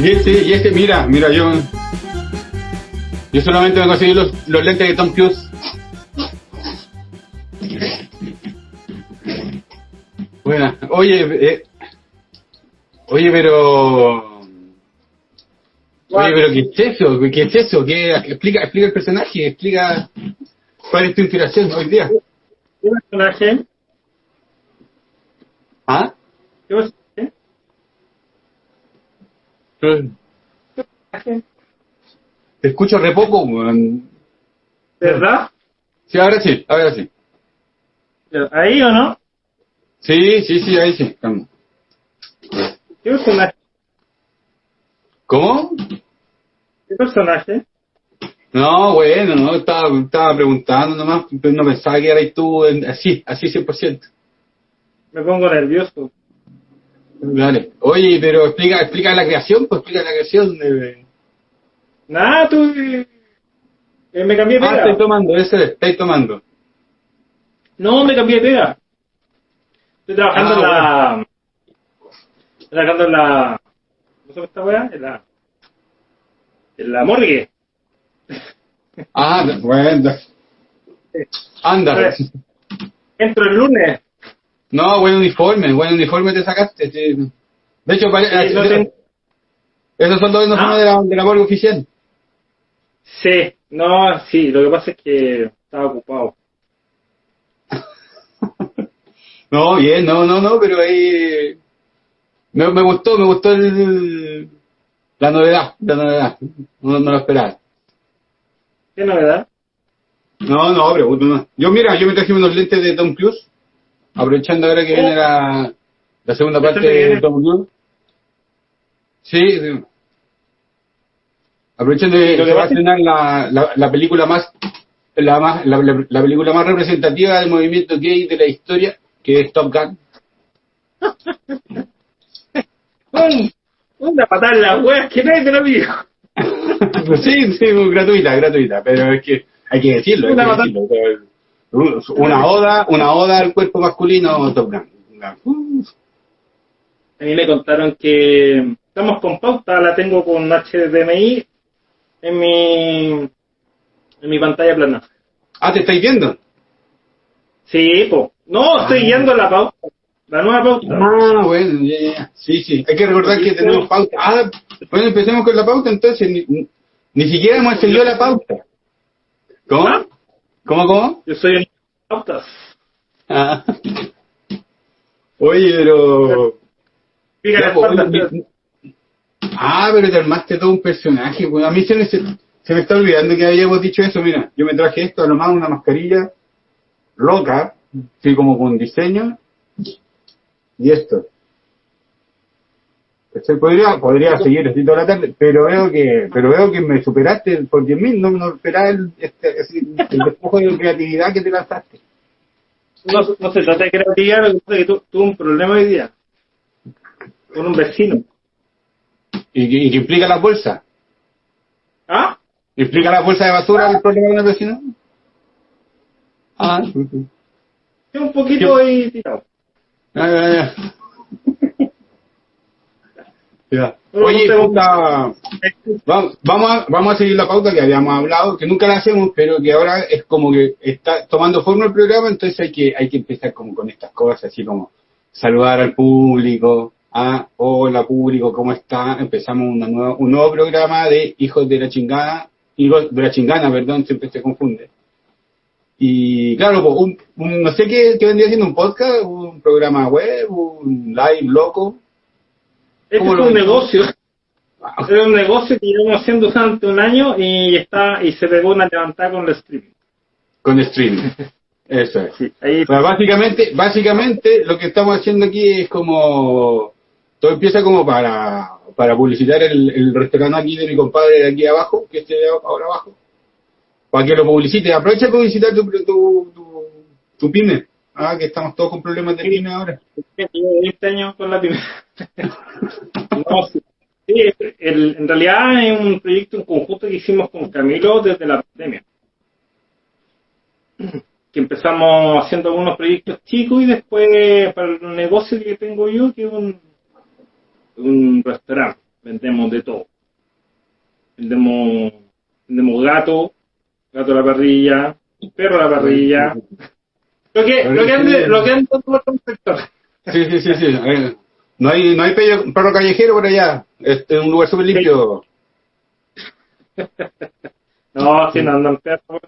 Y, este, y este, mira, mira, yo. Yo solamente me conseguí los, los lentes de Tom Cruise. Buena. Oye, eh, oye, pero. Oye, pero ¿qué es eso? ¿Qué es eso? ¿Qué, explica, explica el personaje, explica cuál es tu inspiración hoy día. ¿Qué personaje? ¿Ah? ¿Qué personaje? Te escucho re poco. ¿Verdad? Sí, ahora sí, ahora sí. ¿Ahí o no? Sí, sí, sí, ahí sí. ¿Qué personaje? ¿Cómo? ¿Qué personaje? No, bueno, no, estaba, estaba preguntando nomás, pero no pensaba que eras tú en- así, así 100%. Me pongo nervioso. Dale. Oye, pero explica, explica la creación, pues explica la creación. De... Nada, tú... eh, me cambié de Ah, pega. estoy tomando, ese, estáis tomando. No, me cambié de pega. Estoy trabajando Ah, en la... Estoy trabajando en la... ¿Cómo se llama esta weá? En la... En la morgue. Ah, bueno. Anda. Entro el lunes. No, buen uniforme, buen uniforme te sacaste. sí. De hecho, pare- Sí, no esos son los uniformes Ah. de la, de la morgue oficial. Sí, no, sí, lo que pasa es que estaba ocupado. No, bien, no, no, no, pero ahí me, me gustó, me gustó el, la novedad, la novedad. No, no lo esperaba. ¿Qué novedad? No, no, pero no. yo mira, yo me traje unos lentes de Tom Cruise, aprovechando ahora que viene la, la segunda ¿Este parte de Tom Cruise. Sí, sí. aprovechando que se va a estrenar la, la, la película más la más la, la- la película más representativa del movimiento gay de la historia, que es Top Gun. Un, una patada en las weas que nadie te lo dijo. sí, sí, gratuita, gratuita, pero es que hay que decirlo, hay Una que batalla. decirlo. Una oda, una oda al cuerpo masculino, Top. A mí me contaron que estamos con pauta, la tengo con HDMI en mi, en mi pantalla plana. Ah, ¿te estáis viendo? Sí, po. No, estoy Ah. guiando la pauta. La nueva pauta. Ah, bueno, ya, ya. Sí, sí. Hay que recordar que tenemos pauta. Ah, bueno, empecemos con la pauta entonces. Ni, ni- siquiera hemos encendido la pauta. ¿Cómo? ¿Ah? ¿Cómo, cómo? Yo soy un pautas. Ah. Oye, pero... Fíjate, pues, oye, mi- Ah, pero te armaste todo un personaje. pues. A mí se me, se, se me está olvidando que habíamos dicho eso. Mira, yo me traje esto, a lo más una mascarilla loca, así como con diseño, y esto. Podría, podría seguir así toda la tarde, pero veo que, pero veo que me superaste por 10.000, no, no esperaba el, este, el despojo de creatividad que te lanzaste. no, no se trata de creatividad, lo que pasa es que tu- tuve un problema hoy día con un vecino. Y y que implica la bolsa. ¿Ah? ¿Implica la bolsa de basura el problema de una vecina? Ah, Es un poquito ahí tirado. Ya, ya, ya. Oye, puta, vamos, vamos, a, vamos a seguir la pauta que habíamos hablado, que nunca la hacemos, pero que ahora es como que está tomando forma el programa, entonces hay que, hay que empezar como con estas cosas, así como saludar al público, ah, hola público, ¿cómo está? Empezamos una nueva, un nuevo programa de Hijos de la Chingada, Hijos de la Chingana, perdón, siempre se confunde. Y claro, pues, un, un- no sé qué, qué vendría siendo un podcast, un programa web, un live loco. Este ¿Cómo es un negocio. Era un negocio que llevamos haciendo durante un año y está y se pegó una levantada con el streaming. Con streaming. Eso es. Sí, ahí O sea, básicamente, básicamente lo que estamos haciendo aquí es como todo empieza como para, para publicitar el, el restaurante aquí de mi compadre de aquí abajo, que esté ahora abajo, para que lo publicite. Aprovecha de publicitar tu, tu, tu, tu pyme. Ah, que estamos todos con problemas de pyme ahora. 20 años con la primera. no, sí. Sí, el, en realidad es un proyecto en conjunto que hicimos con Camilo desde la pandemia. Que empezamos haciendo algunos proyectos chicos y después para el negocio que tengo yo, que es un, un restaurante, vendemos de todo. Vendemos, vendemos gato, gato a la parrilla, perro a la parrilla. Lo que, lo que ande, lo que ande todo el sector. Sí, sí, sí, sí. No hay, no hay perro callejero por allá. Este es un lugar súper limpio. No, si no andan perros.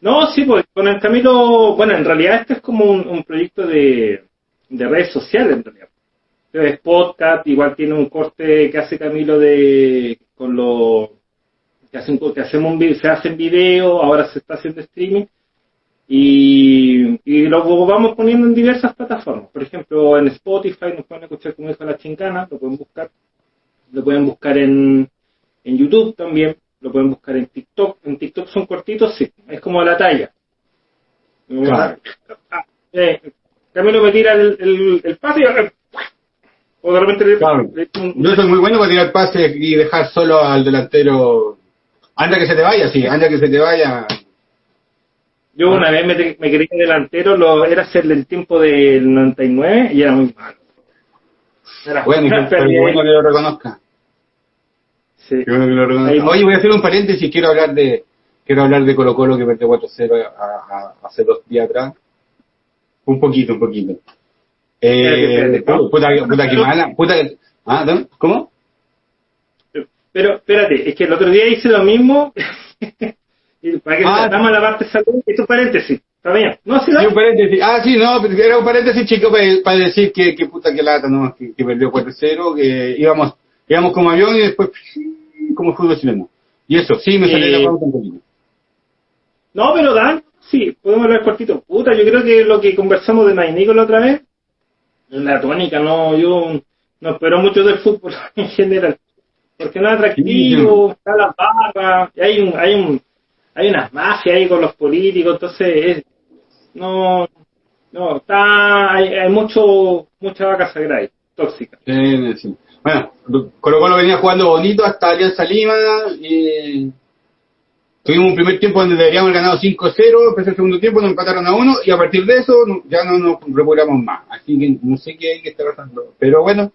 No, sí, pues con el Camilo, bueno, en realidad este es como un, un proyecto de, de redes sociales, en realidad. Es podcast, igual tiene un corte que hace Camilo de con lo que, hacen, que hacemos un, se hacen videos, ahora se está haciendo streaming y, y lo vamos poniendo en diversas plataformas. Por ejemplo, en Spotify nos pueden escuchar como dijo la chincana, lo pueden buscar. Lo pueden buscar en, en YouTube también, lo pueden buscar en TikTok. En TikTok son cortitos, sí, es como la talla. Claro. Ah, eh, Camilo me tira el, el, el pase y o de repente le- le- un- Yo soy muy bueno para tirar pases y dejar solo al delantero. Anda que se te vaya, sí, anda que se te vaya. Yo una vez me, me quería delantero, lo, era hacerle el tiempo del 99 y era muy malo. Era Bueno, pero pérdida. bueno que lo reconozca. Sí. Qué bueno que lo reconozca. Oye, voy a hacer un paréntesis, quiero hablar de quiero hablar de Colo Colo que perdió 4-0 a- a- hace dos días atrás. Un poquito, un poquito. Eh, ¿cómo? puta, puta que mala, puta que- Ah. ¿Cómo? Pero espérate, es que el otro día hice lo mismo. y para que Ah. la parte salud, esto es paréntesis. ¿Está bien? No, dale. un paréntesis. Ah, sí, no, pero era un paréntesis chico para, decir que, que puta que lata, ¿no? Que, que perdió 4-0, que íbamos, íbamos como avión y después como fútbol chileno. Y eso, sí, me salió Sí. la pauta un poquito. No, pero Dan, sí, podemos hablar cortito. Puta, yo creo que lo que conversamos de Nainico la otra vez, la tónica, no, yo no espero mucho del fútbol en general. Porque no es atractivo, está la barra, y hay un, hay un, hay unas mafias ahí con los políticos, entonces es, no, no, está, hay, hay mucho, mucha vaca sagrada ahí, tóxica. Sí, sí. Bueno, Colo Colo venía jugando bonito hasta Alianza Lima y tuvimos un primer tiempo donde deberíamos haber ganado 5-0, empezó el segundo tiempo, nos empataron a uno y a partir de eso ya no nos recuperamos más. Así que no sé qué hay que estar pasando. Pero bueno,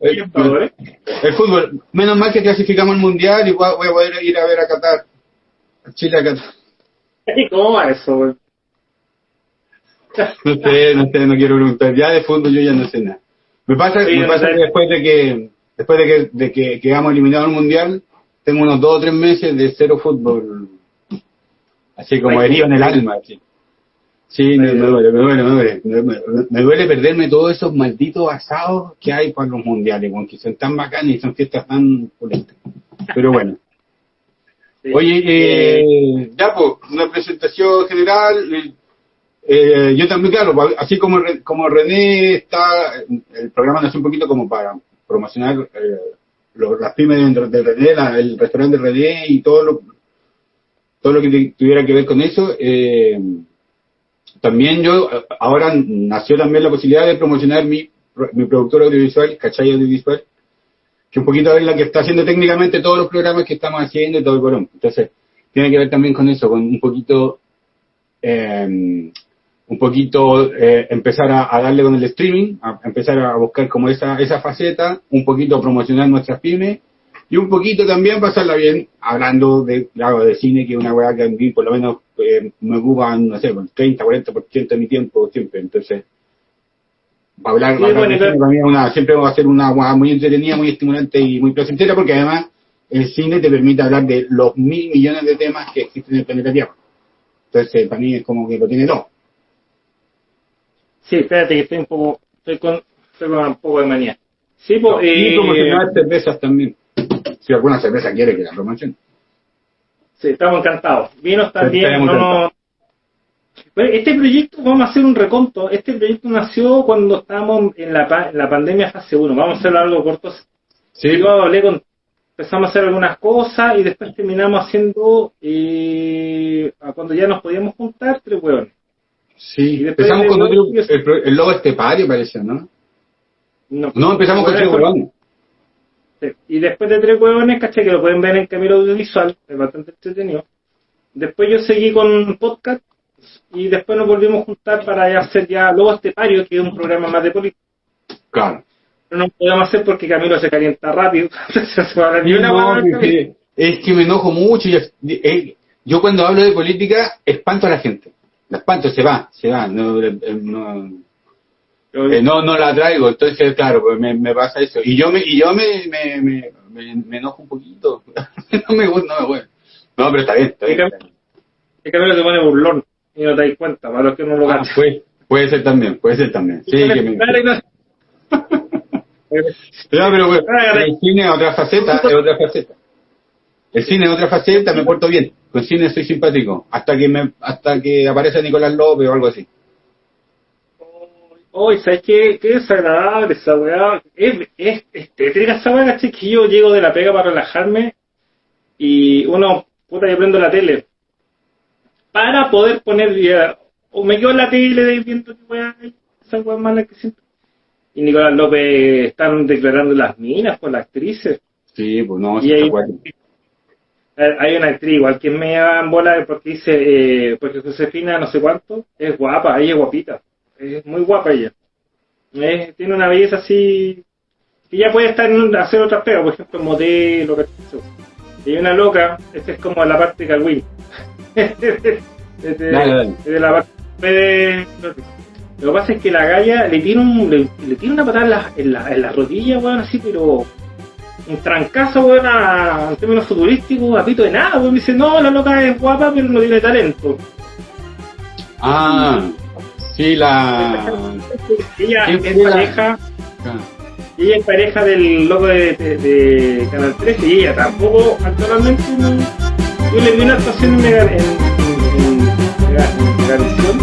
El fútbol, menos mal que clasificamos al mundial y voy a poder ir a ver a Qatar. A Chile a Qatar. ¿Y cómo va eso, güey? No sé, no sé, no quiero preguntar. Ya de fútbol yo ya no sé nada. Me pasa, Sí, me no pasa sé. que después de que después de que, de que quedamos eliminados al mundial, tengo unos dos o tres meses de cero fútbol. Así como herido en el alma. así. Sí, me, me duele, me duele, me duele. Me, duele perderme todos esos malditos asados que hay para los mundiales, porque son tan bacanas y son fiestas tan pulentas. Pero bueno. Sí. Oye, eh, ya pues, una presentación general. eh, eh, yo también, claro, pa- así como, como René está, el programa nació un poquito como para promocionar eh, lo- las pymes dentro de René, la- el restaurante de René y todo lo, todo lo que tuviera que ver con eso. eh, también yo, ahora nació también la posibilidad de promocionar mi, mi productor audiovisual, Cachay Audiovisual, que un poquito es la que está haciendo técnicamente todos los programas que estamos haciendo y todo el bolón. Entonces, tiene que ver también con eso, con un poquito, eh, un poquito eh, empezar a, a darle con el streaming, a empezar a buscar como esa, esa faceta, un poquito promocionar nuestras pymes y un poquito también pasarla bien hablando de, claro, de cine, que es una weá que a mí por lo menos eh, me ocupa, no sé, el 30, 40% de mi tiempo siempre. Entonces, para hablar, Sí, bueno, de claro. cine para mí es una, siempre va a ser una weá muy entretenida, muy estimulante y muy placentera porque además el cine te permite hablar de los mil millones de temas que existen en el planeta Tierra. Entonces, para mí es como que lo tiene todo. Sí, espérate que estoy un poco, estoy con, estoy con un poco de manía. Sí, pues, y eh, promocionar cervezas también. Si alguna cerveza quiere que la promocione. sí, estamos encantados. Vinos también, no, este proyecto, vamos a hacer un reconto. Este proyecto nació cuando estábamos en la, en la pandemia fase 1. Vamos a hacerlo algo corto. Sí, Yo hablé con, empezamos a hacer algunas cosas y después terminamos haciendo, eh, cuando ya nos podíamos juntar, tres hueones. sí. Empezamos con otro, el, lobo estepario parece, ¿no? No, No, empezamos con tres Y después de tres huevones, caché que lo pueden ver en Camilo Audiovisual, es bastante entretenido. Después yo seguí con podcast y después nos volvimos a juntar para hacer ya Lobos Estepario, que es un programa más de política. Claro. Pero no podemos hacer porque Camilo se calienta rápido. ni una No, es, que, es que me enojo mucho. y es- eh, yo cuando hablo de política espanto a la gente. La espanto, se va, se va. No, eh, no, eh, no, no la traigo. Entonces, claro, pues me, me pasa eso. Y yo me, y yo me, me, me, me, me enojo un poquito. no me gusta, no me gusta. No, pero está bien, está bien. está bien. El Camilo se pone burlón y no te das cuenta, para los que no lo Ah, puede, puede ser también, puede ser también. Sí, que me... No, pero bueno, el cine es otra faceta, es otra faceta. El cine es otra faceta, me porto bien. Con cine soy simpático. Hasta que me, hasta que aparece Nicolás López o algo así. Uy, ¿sabes qué? Qué desagradable esa weá. Es, es, es tétrica esa weá, ¿cachai? Que yo llego de la pega para relajarme y uno, puta, yo prendo la tele para poder poner ya, o me quedo en la tele viendo qué weá hay, esa weá mala que siento. Y Nicolás López están declarando las minas por las actrices. Sí, pues no, sí. Eh, Hay una actriz igual que me da bola porque dice, eh, porque Josefina no sé cuánto, es guapa, ella es guapita, es muy guapa ella. Es- tiene una belleza así, que ya puede estar en un- hacer otras pegas, por ejemplo, modelo. Y hay una loca, esta es como la parte de de la parte de... Lo que pasa es que la galla le tiene, un, le, le tiene una patada en la, en la, en la rodilla, weón, así, pero un trancazo, weón, a- en términos futurísticos, a pito de nada, weón. Me dice, no, la loca es guapa, pero no tiene talento. Ah, sí, la... Ella ¿Quién es la- pareja, ah, ella es pareja del loco de, de, de Canal 13 y ella tampoco actualmente no. Yo le vi una actuación en, en, en, en, Mega- en